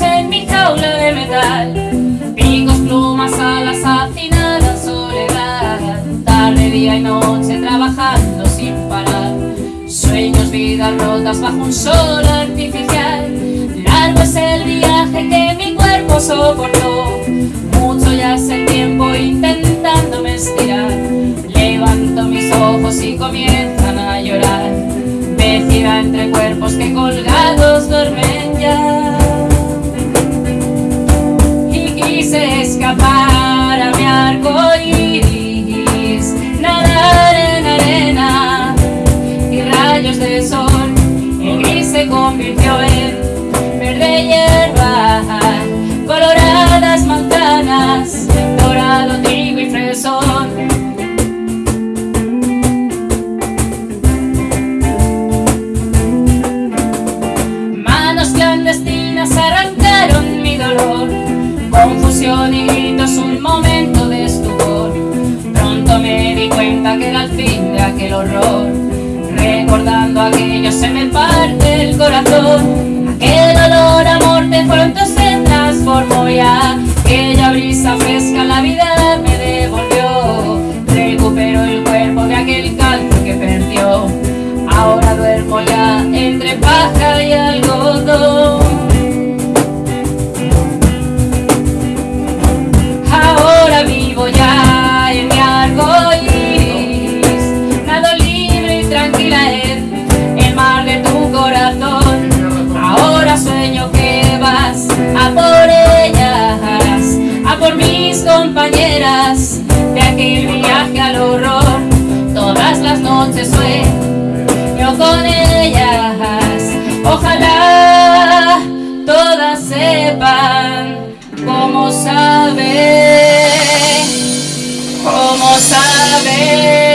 en mi jaula de metal. Picos, plumas, alas afinadas, soledad. Tarde, día y noche trabajando sin parar. Sueños, vidas rotas bajo un sol artificial. Largo es el viaje que mi cuerpo soportó. Mucho ya es el tiempo intentándome estirar. Levanto mis ojos y comienzan a llorar. Vecida entre cuerpos que colgados dormían Manos clandestinas arrancaron mi dolor. Confusión y gritos, un momento de estupor. Pronto me di cuenta que era el fin de aquel horror. Recordando aquello se me parte el corazón. Aquel olor a yo sueño con ellas. Ojalá todas sepan cómo sabe, cómo sabe.